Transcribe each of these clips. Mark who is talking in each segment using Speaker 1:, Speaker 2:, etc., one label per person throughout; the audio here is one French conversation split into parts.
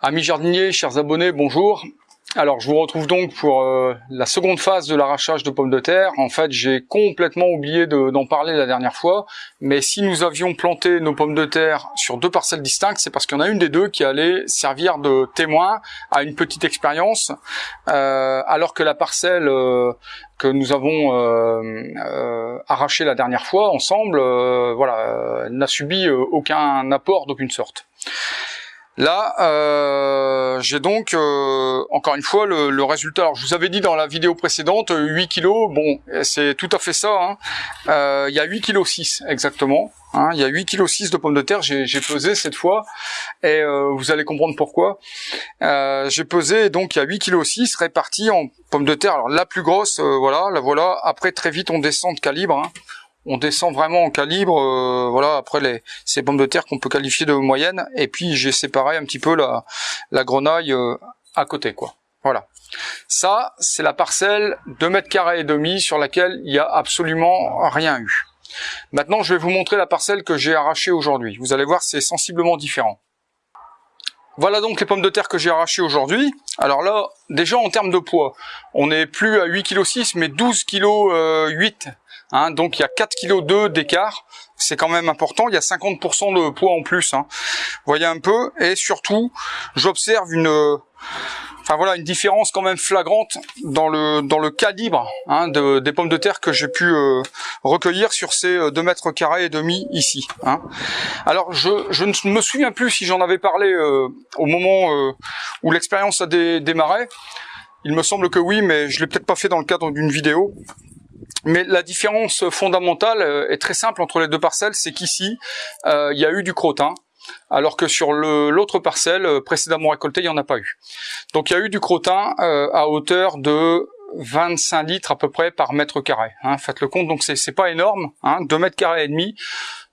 Speaker 1: Amis jardiniers, chers abonnés, bonjour. Alors, je vous retrouve donc pour euh, la seconde phase de l'arrachage de pommes de terre. En fait, j'ai complètement oublié d'en parler la dernière fois, mais si nous avions planté nos pommes de terre sur deux parcelles distinctes, c'est parce qu'il y en a une des deux qui allait servir de témoin à une petite expérience, euh, alors que la parcelle euh, que nous avons arrachée la dernière fois ensemble, voilà, n'a subi aucun apport d'aucune sorte. Là, euh, j'ai donc, euh, encore une fois, le, résultat. Alors, je vous avais dit dans la vidéo précédente, 8 kg, bon, c'est tout à fait ça. Hein. Euh, il y a 8 kg 6, exactement. Hein. il y a 8 kg 6 de pommes de terre, j'ai pesé cette fois, et vous allez comprendre pourquoi. j'ai pesé, donc il y a 8 kg 6 répartis en pommes de terre. Alors, la plus grosse, voilà, la voilà. Après, très vite, on descend de calibre. Hein on descend vraiment en calibre, euh, voilà, après les, ces pommes de terre qu'on peut qualifier de moyenne, et puis j'ai séparé un petit peu la, la grenaille euh, à côté, quoi. Voilà. Ça, c'est la parcelle 2 mètres carrés et demi sur laquelle il n'y a absolument rien eu. Maintenant, je vais vous montrer la parcelle que j'ai arrachée aujourd'hui. Vous allez voir, c'est sensiblement différent. Voilà donc les pommes de terre que j'ai arrachées aujourd'hui. Alors là, déjà en termes de poids, on n'est plus à 8 kg 6, mais 12 kg 8 Hein, donc il y a 4 kg 2 d'écart, c'est quand même important, il y a 50% de poids en plus. Hein. Voyez un peu, et surtout, j'observe une, enfin voilà, une différence quand même flagrante dans le dans le calibre hein, de, des pommes de terre que j'ai pu euh, recueillir sur ces 2 euh, mètres carrés et demi ici. Hein. Alors je, je ne me souviens plus si j'en avais parlé euh, au moment où l'expérience a démarré. Il me semble que oui, mais je l'ai peut-être pas fait dans le cadre d'une vidéo. Mais la différence fondamentale est très simple entre les deux parcelles, c'est qu'ici, il y a eu du crottin, alors que sur l'autre parcelle euh, précédemment récoltée, il n'y en a pas eu. Donc il y a eu du crottin à hauteur de 25 litres à peu près par mètre carré. Hein, faites le compte, donc c'est pas énorme, hein, 2 mètres carrés et demi,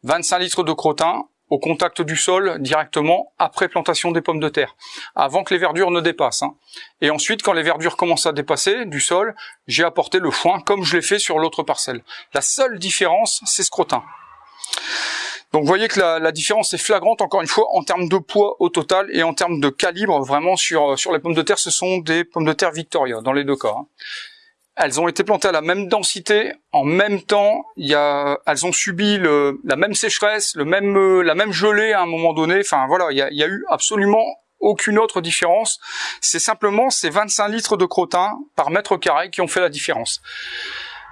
Speaker 1: 25 litres de crottin au contact du sol directement après plantation des pommes de terre, avant que les verdures ne dépassent. Hein. Et ensuite, quand les verdures commencent à dépasser du sol, j'ai apporté le foin comme je l'ai fait sur l'autre parcelle. La seule différence, c'est ce crottin. Donc vous voyez que la, différence est flagrante, encore une fois, en termes de poids au total et en termes de calibre, vraiment sur, sur les pommes de terre, ce sont des pommes de terre Victoria, dans les deux cas. Hein. Elles ont été plantées à la même densité, en même temps. Y a, elles ont subi le, la même sécheresse, le même, euh, la même gelée à un moment donné. Enfin voilà, il y a, il y a eu absolument aucune autre différence. C'est simplement ces 25 litres de crottin par mètre carré qui ont fait la différence.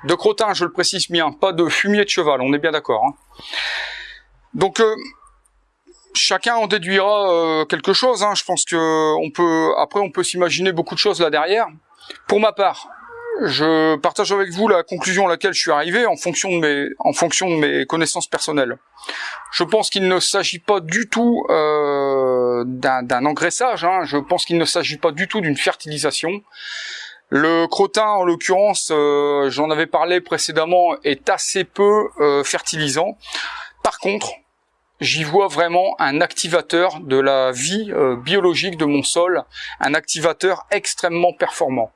Speaker 1: De crottin, je le précise bien, pas de fumier de cheval, on est bien d'accord. Hein. Donc euh, chacun en déduira euh, quelque chose. Hein. Je pense que on peut, après, on peut s'imaginer beaucoup de choses là derrière. Pour ma part, je partage avec vous la conclusion à laquelle je suis arrivé en fonction de mes, en fonction de mes connaissances personnelles. Je pense qu'il ne s'agit pas du tout euh, d'un engraissage, hein. je pense qu'il ne s'agit pas du tout d'une fertilisation. Le crottin, en l'occurrence, j'en avais parlé précédemment, est assez peu fertilisant. Par contre, j'y vois vraiment un activateur de la vie euh, biologique de mon sol, un activateur extrêmement performant.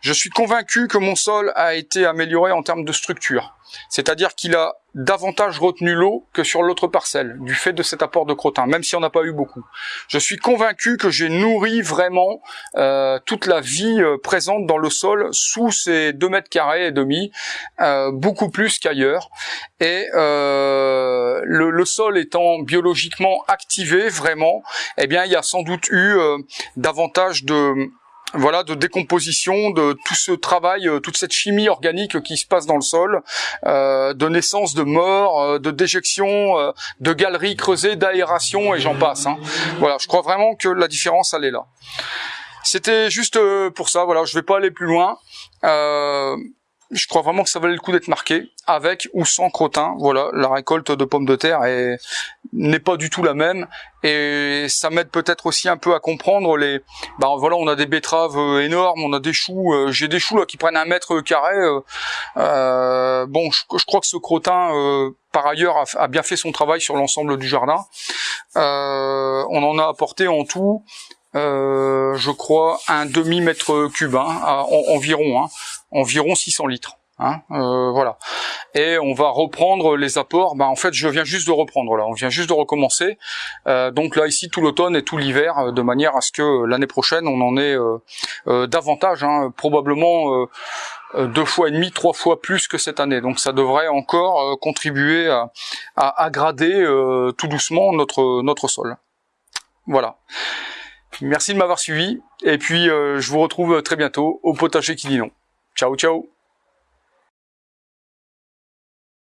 Speaker 1: Je suis convaincu que mon sol a été amélioré en termes de structure, c'est-à-dire qu'il a davantage retenu l'eau que sur l'autre parcelle, du fait de cet apport de crottin, même si on n'a pas eu beaucoup. Je suis convaincu que j'ai nourri vraiment euh, toute la vie euh, présente dans le sol sous ces 2 mètres carrés et demi, euh, beaucoup plus qu'ailleurs. Et le, le, sol étant biologiquement activé vraiment, eh bien il y a sans doute eu davantage de voilà, de décomposition, de tout ce travail, euh, toute cette chimie organique qui se passe dans le sol, euh, de naissance de mort, euh, de déjection, de galeries creusées, d'aération et j'en passe. Hein. Voilà, je crois vraiment que la différence elle est là. C'était juste pour ça. Voilà, je vais pas aller plus loin. Je crois vraiment que ça valait le coup d'être marqué, avec ou sans crottin. Voilà, la récolte de pommes de terre n'est pas du tout la même, et ça m'aide peut-être aussi un peu à comprendre les. Ben voilà, on a des betteraves euh, énormes, on a des choux. Euh, j'ai des choux là qui prennent un mètre carré. Euh, bon, je, crois que ce crottin, par ailleurs, a, bien fait son travail sur l'ensemble du jardin. on en a apporté en tout je crois, un demi-mètre cube, hein, environ. Hein environ 600 litres. Hein, euh, voilà. Et on va reprendre les apports. Bah, en fait, je viens juste de reprendre là. On vient juste de recommencer. Euh, donc là, ici, tout l'automne et tout l'hiver, euh, de manière à ce que l'année prochaine, on en ait davantage, hein, probablement deux fois et demi, trois fois plus que cette année. Donc ça devrait encore contribuer à, à, à grader tout doucement notre notre sol. Voilà. Merci de m'avoir suivi. Et puis, je vous retrouve très bientôt au potager qui dit. Ciao, ciao